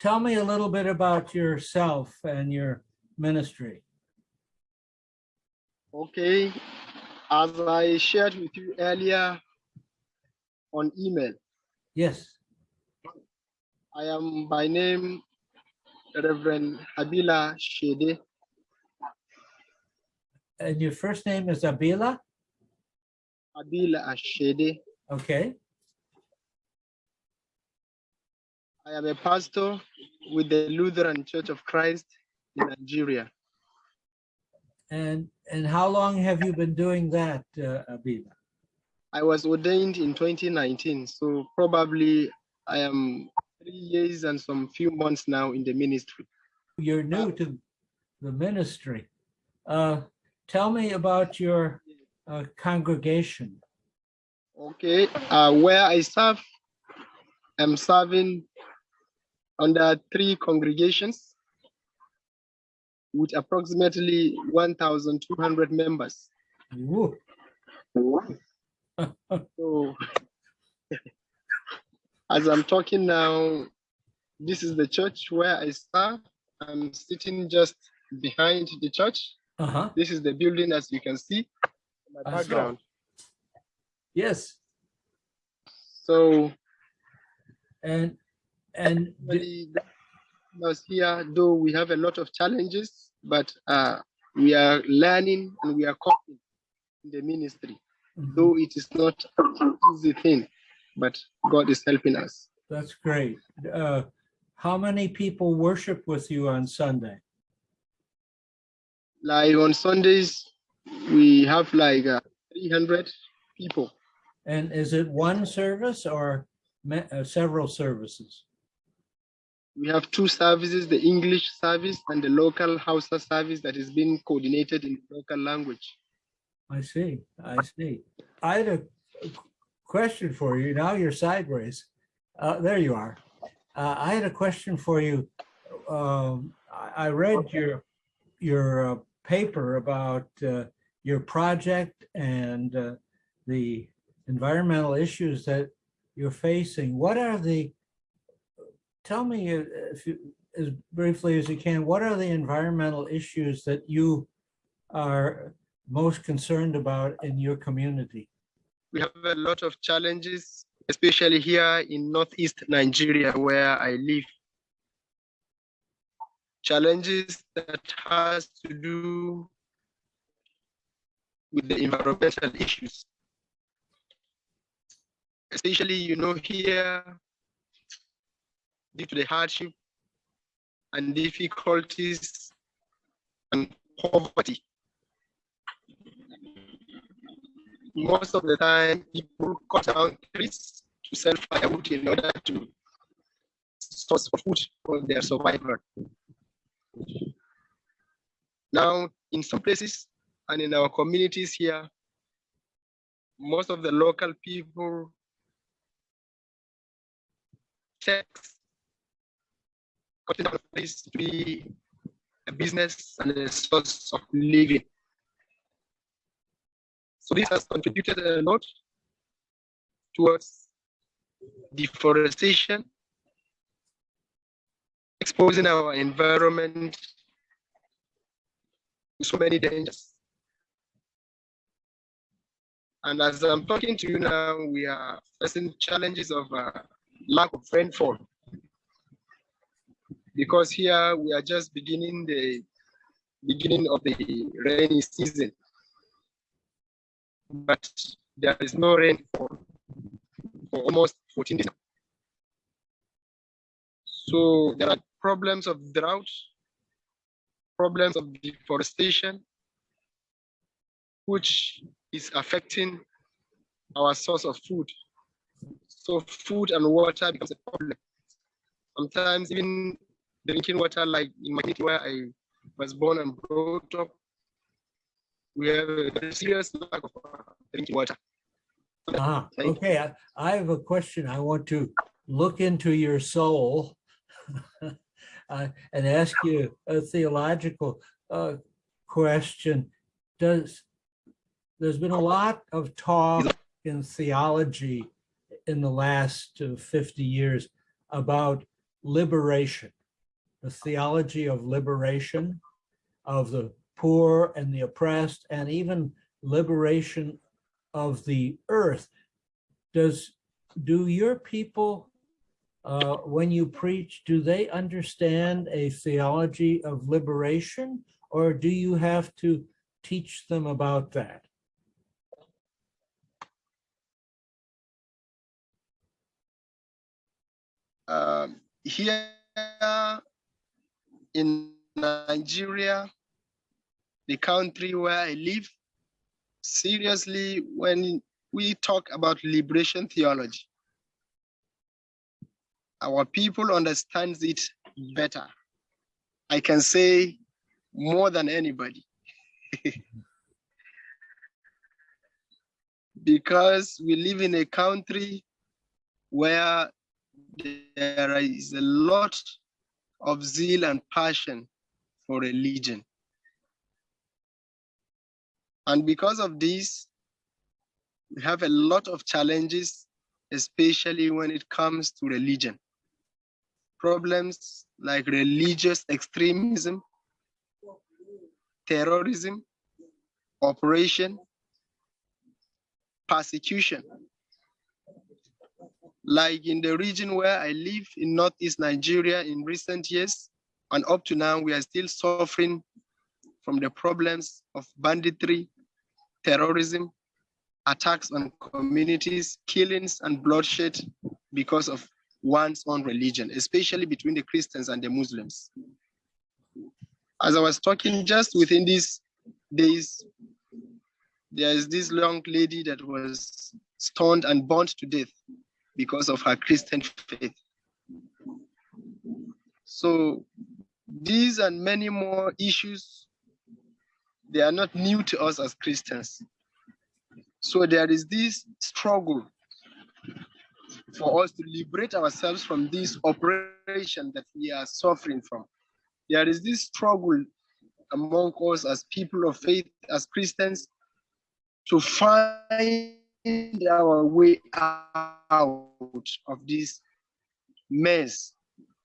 tell me a little bit about yourself and your ministry. Okay, as I shared with you earlier on email, Yes, I am by name Reverend Abila Shede. and your first name is Abila? Abila Shede. Okay, I am a pastor with the Lutheran Church of Christ in Nigeria. and, and how long have you been doing that, uh, Abila? I was ordained in 2019, so probably I am three years and some few months now in the ministry. You're new to the ministry. Uh, Tell me about your uh, congregation. Okay, uh, where I serve, I'm serving under three congregations with approximately 1,200 members. So as I'm talking now, this is the church where I serve. I'm sitting just behind the church. Uh-huh, This is the building as you can see in my I saw. background. yes, So and, and d- Everybody here, though we have a lot of challenges, but uh, we are learning and we are coping in the ministry. Mhm, Though it is not an easy thing, but God is helping us. that's great. Uh, How many people worship with you on Sunday? Like on Sundays, we have like uh, 300 people. And is it one service or uh, several services? We have two services, the English service and the local Hausa service that is being coordinated in local language. I see, I see. I had a question for you. Now you're sideways. Uh, there you are. Uh, I had a question for you. Um, I, I read your, your uh, paper about, uh, your project and, uh, the environmental issues that you're facing. What are the, tell me uh, if you, as briefly as you can, what are the environmental issues that you are most concerned about in your community? we have a lot of challenges, especially here in Northeast Nigeria, where I live. Challenges that has to do with the environmental issues. Especially, you know, here, due to the hardship and difficulties and poverty, most of the time people cut down trees to sell firewood in order to source food for their survival. Now, in some places and in our communities here, most of the local people take cutting down trees to be a business and a source of living. So this has contributed a lot towards deforestation, exposing our environment to so many dangers. And as I'm talking to you now, we are facing challenges of uh, lack of rainfall. Because here we are just beginning the beginning of the rainy season but there is no rain for, for almost 14 days. So there are problems of drought, problems of deforestation, which is affecting our source of food. So food and water becomes a problem. Sometimes even drinking water, like in my community where I was born and brought up, we have a serious lack of uh, drinking water. Ah, okay, I, I have a question. I want to look into your soul uh, and ask you a theological uh, question. Does, there's been a lot of talk in theology in the last uh, 50 years about liberation, the theology of liberation of the poor and the oppressed, and even liberation of the earth. Does, do your people, uh, when you preach, do they understand a theology of liberation? Or do you have to teach them about that? Um, here in Nigeria, the country where I live, seriously, when we talk about liberation theology, our people understands it better. I can say more than anybody. because we live in a country where there is a lot of zeal and passion for religion. And because of this, we have a lot of challenges, especially when it comes to religion. Problems like religious extremism, terrorism, operation, persecution. Like in the region where I live in Northeast Nigeria in recent years, and up to now, we are still suffering from the problems of banditry, terrorism, attacks on communities, killings and bloodshed because of one's own religion, especially between the Christians and the Muslims. As I was talking just within these days, there is this young lady that was stoned and burnt to death because of her Christian faith. So these and many more issues, they are not new to us as Christians. So there is this struggle for us to liberate ourselves from this operation that we are suffering from. There is this struggle among us as people of faith, as Christians, to find our way out of this mess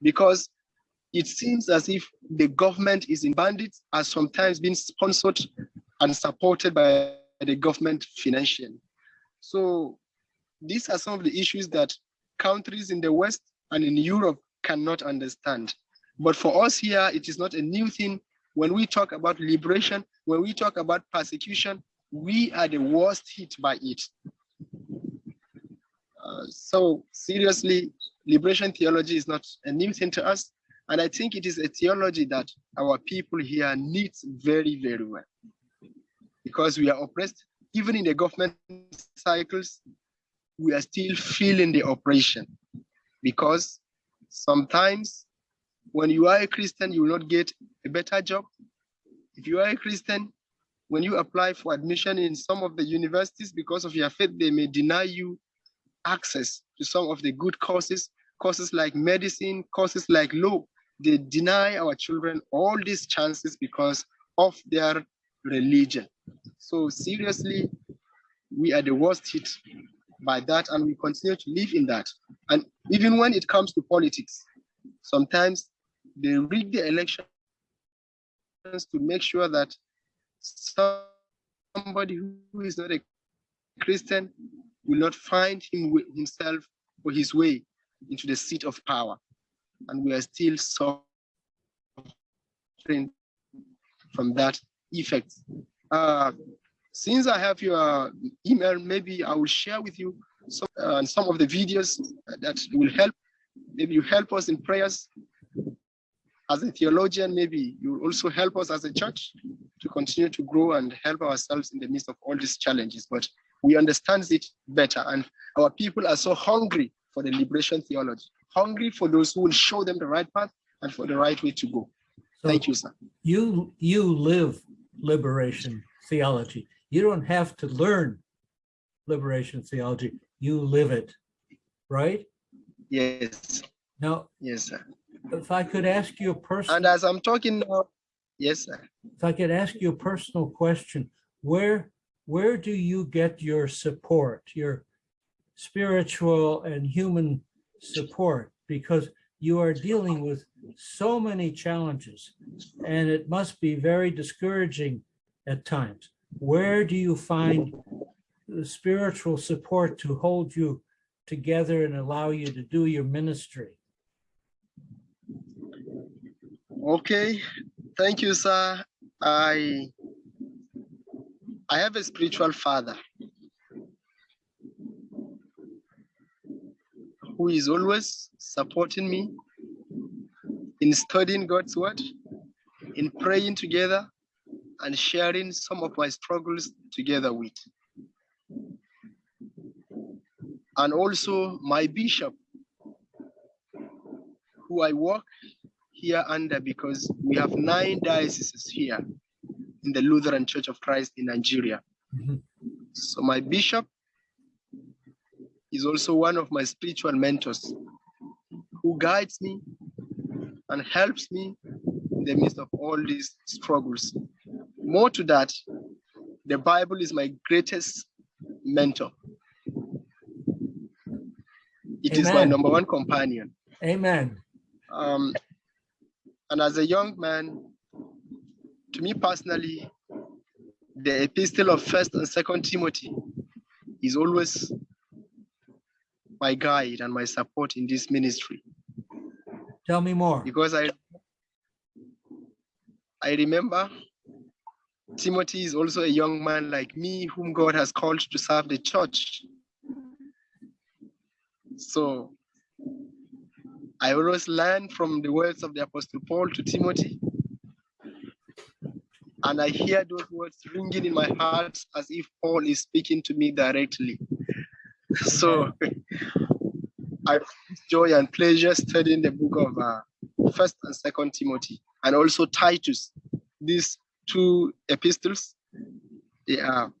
because it seems as if the government is in bandits are sometimes being sponsored and supported by the government financially. So these are some of the issues that countries in the West and in Europe cannot understand. But for us here, it is not a new thing. When we talk about liberation, when we talk about persecution, we are the worst hit by it. Uh, so seriously, liberation theology is not a new thing to us. And I think it is a theology that our people here needs very, very well. Because we are oppressed, even in the government cycles, we are still feeling the oppression. Because sometimes when you are a Christian, you will not get a better job. If you are a Christian, when you apply for admission in some of the universities because of your faith, they may deny you access to some of the good courses, courses like medicine, courses like law. They deny our children all these chances because of their religion. So seriously, we are the worst hit by that and we continue to live in that. And even when it comes to politics, sometimes they rig the elections to make sure that somebody who is not a Christian will not find him himself or his way into the seat of power. And we are still suffering from that effect. Uh, since I have your email, maybe I will share with you some, uh, some of the videos that will help. Maybe you help us in prayers as a theologian, maybe you will also help us as a church to continue to grow and help ourselves in the midst of all these challenges. But we understand it better, and our people are so hungry for the liberation theology, hungry for those who will show them the right path and for the right way to go. So Thank you, sir. You you live liberation theology. You don't have to learn liberation theology. You live it, right? Yes. Now, yes, sir if I could ask you a personal. And as I'm talking now, yes, sir. If I could ask you a personal question, where where do you get your support, your spiritual and human support? Because you are dealing with so many challenges and it must be very discouraging at times. Where do you find the spiritual support to hold you together and allow you to do your ministry? Okay, thank you, sir. I I have a spiritual father who is always supporting me in studying God's word, in praying together, and sharing some of my struggles together with. And also my bishop, who I work here under because we have nine dioceses here in the Lutheran Church of Christ in Nigeria. Mhm. So my bishop is also one of my spiritual mentors who guides me and helps me in the midst of all these struggles. More to that, the Bible is my greatest mentor. It is my number one companion. Amen. Um, and as a young man, to me personally, the epistle of First and Second Timothy is always my guide and my support in this ministry Tell me more. because I I remember Timothy is also a young man like me whom God has called to serve the church. So I always learn from the words of the Apostle Paul to Timothy. And I hear those words ringing in my heart as if Paul is speaking to me directly. So I joy and pleasure studying the book of uh, First and Second Timothy, and also Titus. These two epistles, they are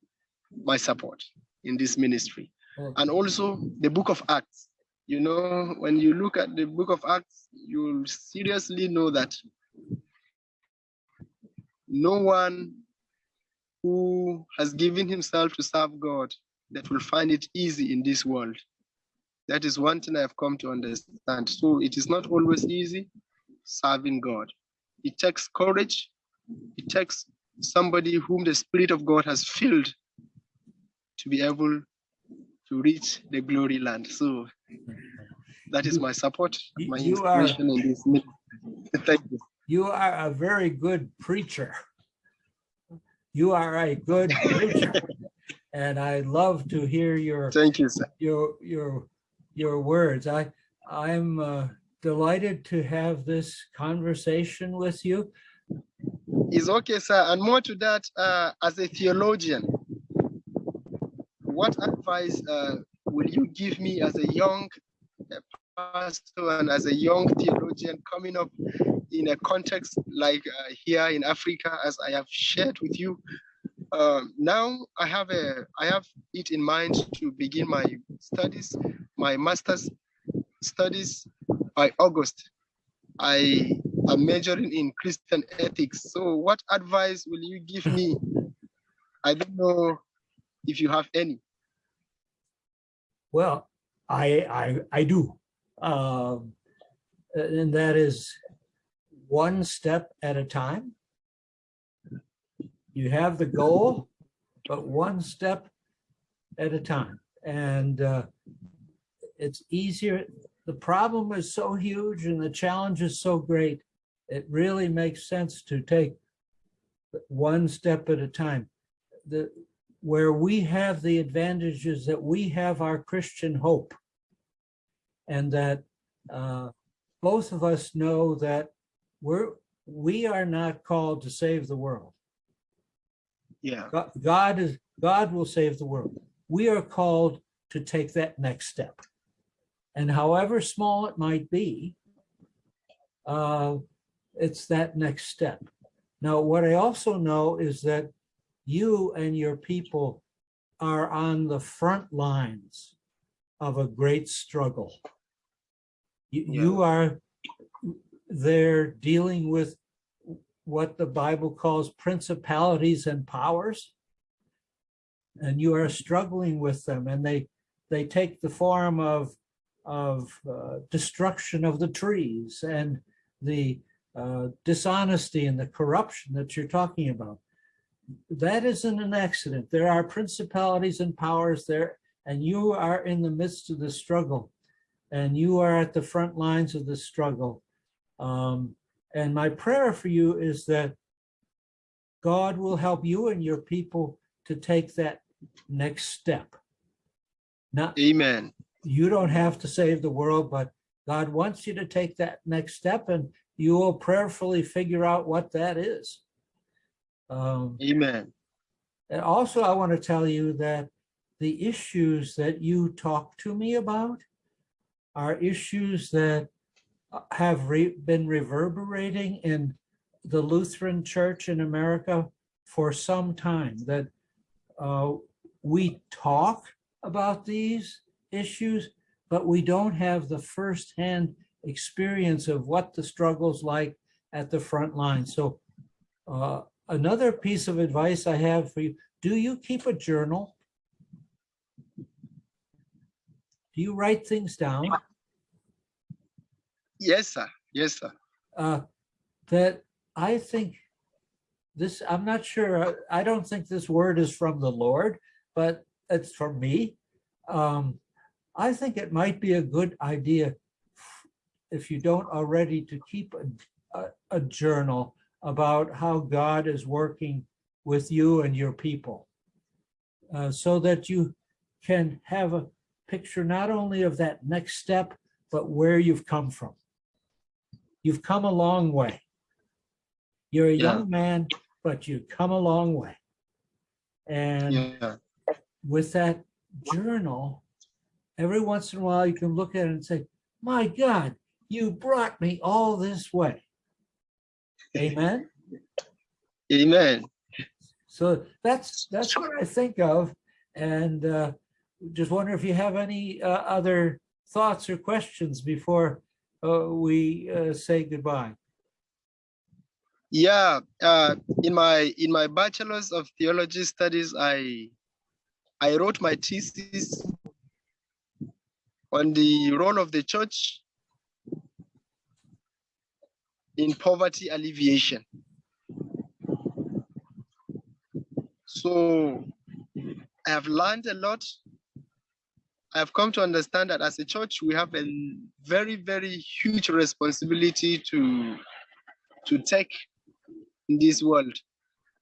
my support in this ministry, Oh. and also the book of Acts. You know, when you look at the book of Acts, you'll seriously know that no one who has given himself to serve God that will find it easy in this world. That is one thing I've come to understand. So it is not always easy serving God. It takes courage. It takes somebody whom the Spirit of God has filled to be able to reach the glory land. So that is my support, my you are- in this. Thank you. You are a very good preacher. You are a good preacher. And I love to hear your, Thank you, sir. your, your, your words. I, I'm uh, delighted to have this conversation with you. It's okay, sir. And more to that, uh, as a theologian, what advice uh, will you give me as a young pastor and as a young theologian coming up in a context like uh, here in Africa, as I have shared with you? Um, now I have a I have it in mind to begin my studies, my master's studies by August. I am majoring in Christian ethics. So what advice will you give me? I don't know if you have any. Well, I, I, I do. Um, and that is one step at a time. You have the goal, but one step at a time. And uh, it's easier. The problem is so huge and the challenge is so great. It really makes sense to take one step at a time. The, where we have the advantages that we have our Christian hope. And that uh, both of us know that we're, we are not called to save the world. Yeah. God- God is, God will save the world. We are called to take that next step. And however small it might be, uh, it's that next step. Now, what I also know is that you and your people are on the front lines of a great struggle. You, you are there dealing with what the Bible calls principalities and powers. And you are struggling with them and they, they take the form of of uh, destruction of the trees and the uh, dishonesty and the corruption that you're talking about. That isn't an accident. There are principalities and powers there, and you are in the midst of the struggle, and you are at the front lines of the struggle. Um, and my prayer for you is that God will help you and your people to take that next step. Not, Amen. you don't have to save the world, but God wants you to take that next step and you will prayerfully figure out what that is. Um, Amen. and also, I want to tell you that the issues that you talk to me about are issues that uh, have re- been reverberating in the Lutheran Church in America for some time, that uh, we talk about these issues, but we don't have the firsthand experience of what the struggle's like at the front line. So uh, another piece of advice I have for you, do you keep a journal? Do you write things down? Yes, sir. Yes, sir. Uh, that I think this, I'm not sure, uh, I don't think this word is from the Lord, but it's from me. Um, I think it might be a good idea if you don't already to keep a, a, a journal about how God is working with you and your people. Uh, so that you can have a picture not only of that next step, but where you've come from. You've come a long way. You're a Yeah. young man, but you've come a long way. And Yeah. with that journal, every once in a while you can look at it and say, my God, you brought me all this way. Amen. Amen. So that's that's what I think of. And uh, just wonder if you have any uh, other thoughts or questions before uh, we uh, say goodbye. Yeah. Uh, in my in my bachelor's of theology studies, I I wrote my thesis on the role of the church in poverty alleviation. So I have learned a lot. I've come to understand that as a church, we have a very, very huge responsibility to, to take in this world.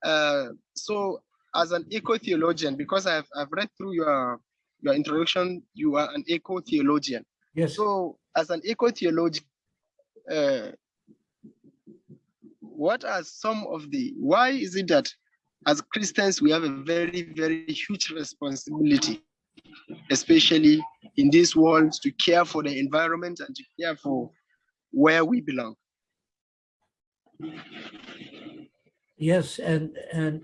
Uh, so as an eco-theologian, because I've, I've read through your, your introduction, you are an eco-theologian. Yes. So as an eco-theologian, uh, what are some of the, why is it that as Christians, we have a very, very huge responsibility, especially in this world, to care for the environment and to care for where we belong. Yes, and and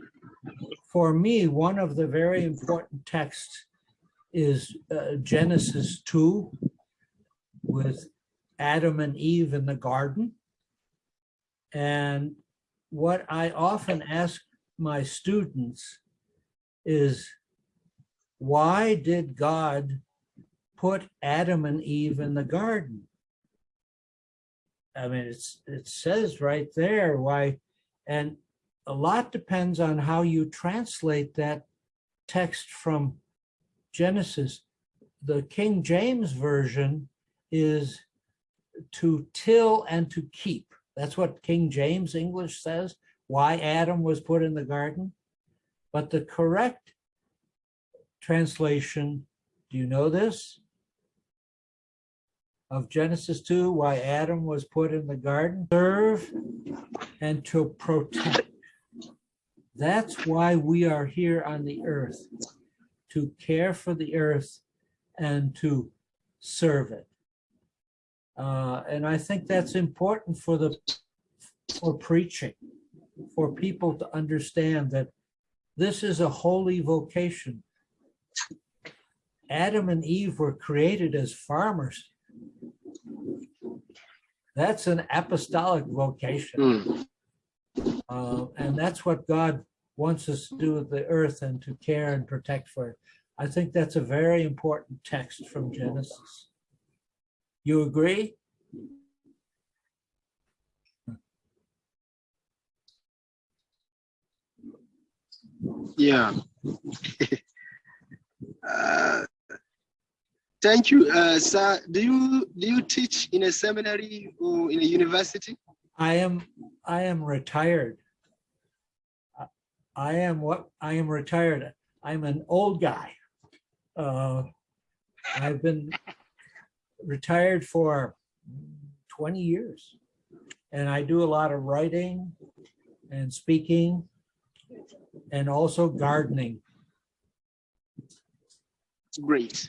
for me, one of the very important texts is uh, Genesis 2 with Adam and Eve in the garden. And what I often ask my students is why did God put Adam and Eve in the garden? I mean, it's it says right there why, and a lot depends on how you translate that text from Genesis. The King James Version is to till and to keep. That's what King James English says, why Adam was put in the garden. But the correct translation, do you know this? Of Genesis 2, why Adam was put in the garden, serve and to protect. That's why we are here on the earth, to care for the earth and to serve it. Uh, and I think that's important for the for preaching, for people to understand that this is a holy vocation. Adam and Eve were created as farmers. That's an apostolic vocation. Mm. Uh, and that's what God wants us to do with the earth and to care and protect for it. I think that's a very important text from Genesis. You agree? Yeah. uh, thank you, uh, sir. Do you do you teach in a seminary or in a university? I am, I am retired. I- I am what, I am retired. I'm an old guy. Uh, I've been retired for 20 years. And I do a lot of writing and speaking and also gardening. Great.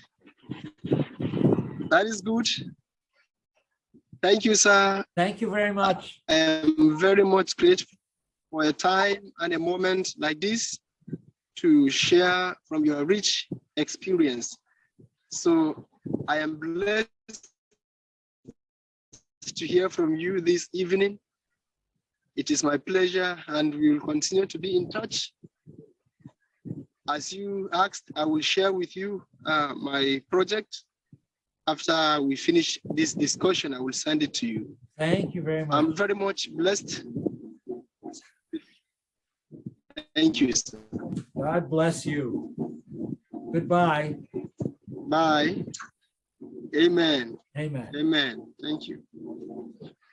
That is good. Thank you, sir. Thank you very much. I am very much grateful for a time and a moment like this to share from your rich experience. So I am blessed to hear from you this evening. It is my pleasure and we will continue to be in touch. As you asked, I will share with you uh, my project. After we finish this discussion, I will send it to you. Thank you very much. I'm very much blessed. Thank you. sir. God bless you. Goodbye. Bye. Amen. Amen. Amen. Thank you.